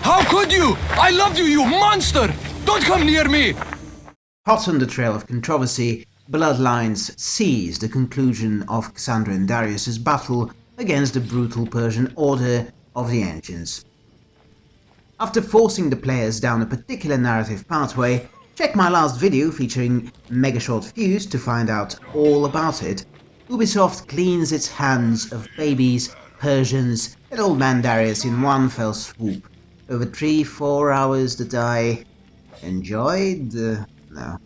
How could you? I loved you, you monster! Don't come near me! Hot on the trail of controversy, Bloodlines sees the conclusion of Cassandra and Darius' battle against the brutal Persian Order of the Ancients. After forcing the players down a particular narrative pathway, check my last video featuring Mega Short Fuse to find out all about it. Ubisoft cleans its hands of babies, Persians and old man Darius in one fell swoop. Over 3-4 hours that I enjoyed? Uh, no.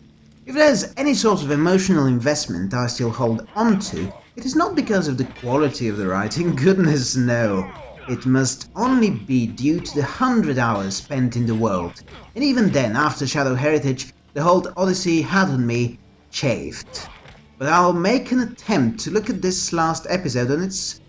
If there's any sort of emotional investment I still hold on to, it is not because of the quality of the writing, goodness no. It must only be due to the hundred hours spent in the world, and even then, after Shadow Heritage, the whole Odyssey had on me chafed. But I'll make an attempt to look at this last episode on its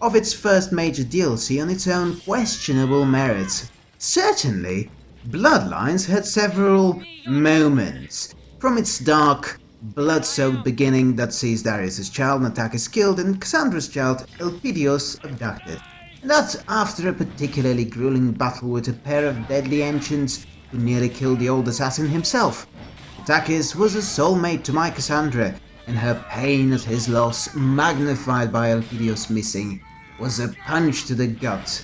of its first major DLC on its own questionable merits. Certainly, Bloodlines had several moments, from its dark, blood-soaked beginning that sees Darius' child Natakas killed and Cassandra's child Elpidios abducted. And that after a particularly grueling battle with a pair of deadly ancients who nearly killed the old assassin himself. Natakas was a soulmate to my Cassandra, and her pain at his loss, magnified by Elpidios missing, was a punch to the gut.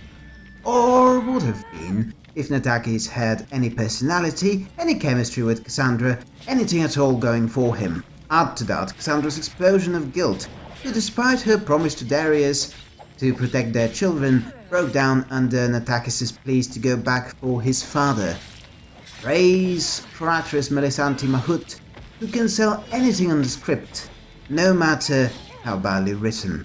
Or would have been, if Natakas had any personality, any chemistry with Cassandra, anything at all going for him. Add to that Cassandra's explosion of guilt, who despite her promise to Darius to protect their children, broke down under Natakas' pleas to go back for his father. Praise for actress Melissanthi Mahut, who can sell anything on the script, no matter how badly written.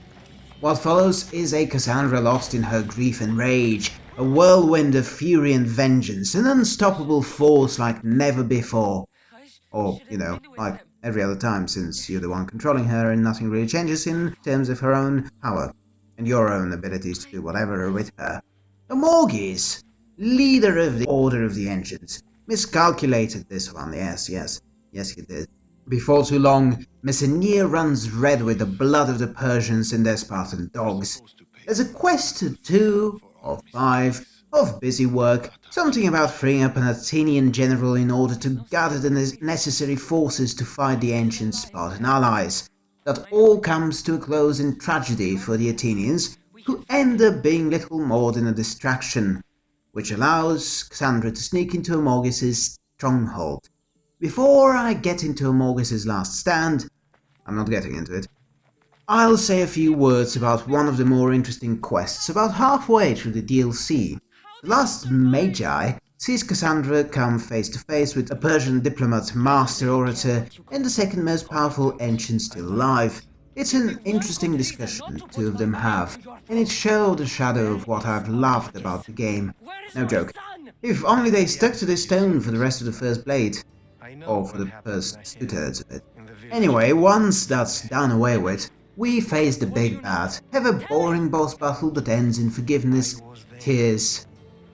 What follows is a Cassandra lost in her grief and rage, a whirlwind of fury and vengeance, an unstoppable force like never before. Or, you know, like every other time since you're the one controlling her and nothing really changes in terms of her own power and your own abilities to do whatever with her. Amorges, leader of the Order of the Ancients, miscalculated this one, yes, yes, yes he did. Before too long, Messenia runs red with the blood of the Persians and their Spartan dogs. There's a quest to two or five of busy work, something about freeing up an Athenian general in order to gather the necessary forces to fight the ancient Spartan allies. That all comes to a close in tragedy for the Athenians, who end up being little more than a distraction, which allows Cassandra to sneak into Amorges' stronghold. Before I get into Amorges' last stand, I'm not getting into it, I'll say a few words about one of the more interesting quests about halfway through the DLC. The last Magi sees Cassandra come face to face with a Persian diplomat, master orator, and the second most powerful ancient still alive. It's an interesting discussion the two of them have, and it showed a shadow of what I've loved about the game. No joke. If only they stuck to this tone for the rest of the first blade or for the first two-thirds of it. Anyway, once that's done away with, we face the big bad, have a boring boss battle that ends in forgiveness, tears,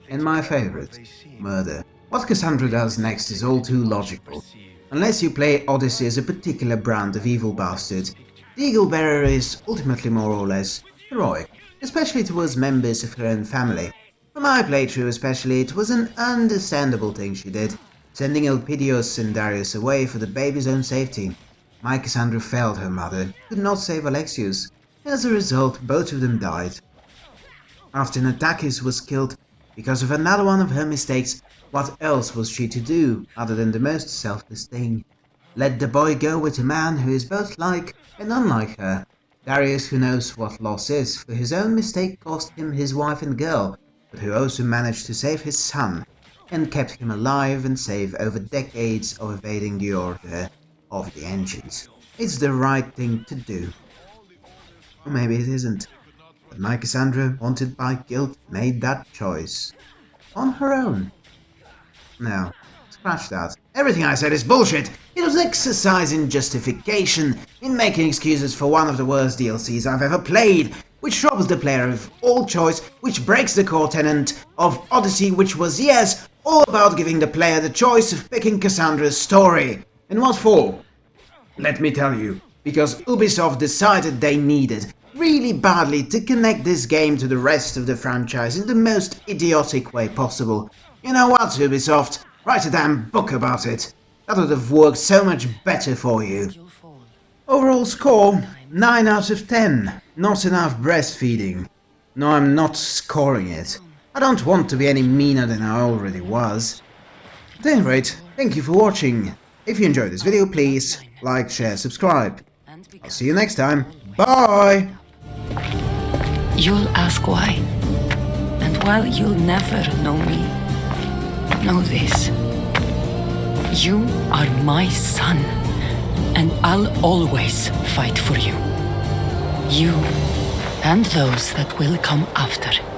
and my favourite, murder. What Cassandra does next is all too logical. Unless you play Odyssey as a particular brand of evil bastard, the Eagle Bearer is ultimately more or less heroic, especially towards members of her own family. For my playthrough especially, it was an understandable thing she did, sending Elpidios and Darius away for the baby's own safety. My Cassandra failed her mother, could not save Alexios. As a result, both of them died. After Natakas was killed because of another one of her mistakes, what else was she to do other than the most selfless thing? Let the boy go with a man who is both like and unlike her. Darius who knows what loss is, for his own mistake cost him his wife and girl, but who also managed to save his son and kept him alive and safe over decades of evading the order of the Ancients. It's the right thing to do. Or maybe it isn't. But my Cassandra, wanted by guilt, made that choice. On her own. No, scratch that. Everything I said is bullshit! It was an exercise in justification, in making excuses for one of the worst DLCs I've ever played, which robs the player of all choice, which breaks the core tenet of Odyssey, which was, yes, all about giving the player the choice of picking Cassandra's story. And what for? Let me tell you, because Ubisoft decided they needed really badly to connect this game to the rest of the franchise in the most idiotic way possible. You know what, Ubisoft? Write a damn book about it. That would have worked so much better for you. Overall score 9 out of 10. Not enough breastfeeding. No, I'm not scoring it. I don't want to be any meaner than I already was. At any rate, thank you for watching. If you enjoyed this video, please like, share, subscribe. I'll see you next time. Bye! You'll ask why. And while you'll never know me, know this. You are my son, and I'll always fight for you. You and those that will come after.